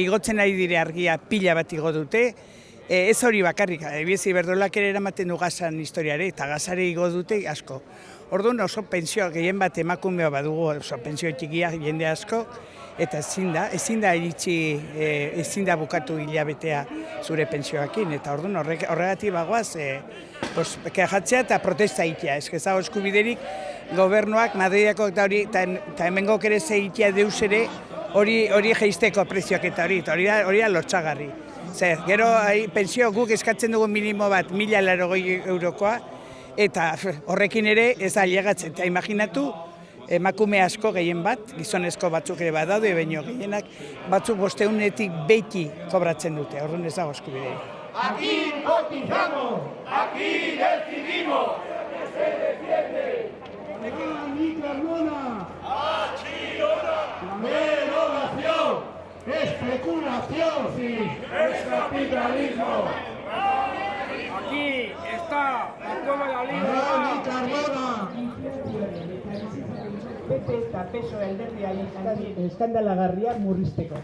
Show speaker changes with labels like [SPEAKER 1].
[SPEAKER 1] igotzen ari dire argia pila bat igo dute, e, ez hori bakarrik, ebiezi berdolak ere eramaten du gazan historiare, eta gazare igo dute asko. Orduan oso pensio gehien bat emakumea badugu, oso pensio txikia jende asko, eta ezin da, ezin da iritsi, e, ezin da bukatu hilabetea zure pensioakin, eta orduan horrek, horregatik bagoaz, e, pues, kejatzea eta protesta itea, ez ez dago eskubiderik gobernuak, Madridako eta hori, eta eta hemengok ere zeitea deus ere, hori hori jeisteko prezioak eta hori, hori da, hori da lotxagarri. Zer, gero hai, pensio guk eskatzen dugu minimo bat mila larogoi eurokoa, eta horrekin ere ez da llegatzen. Eta imaginatu, emakume asko gehien bat, gizonezko batzuk ere badaude, baino gehienak, batzuk bosteunetik beti kobratzen dute, orduan ez dago eskubiderik.
[SPEAKER 2] Aquí cotizamos, aquí decidimos.
[SPEAKER 3] Alani especulación, sí.
[SPEAKER 2] Es capitalismo.
[SPEAKER 4] Aquí está la toma de la línea.
[SPEAKER 3] Carbona.
[SPEAKER 5] PP eta PSOE alderdiari eskandalagarria murrizteko.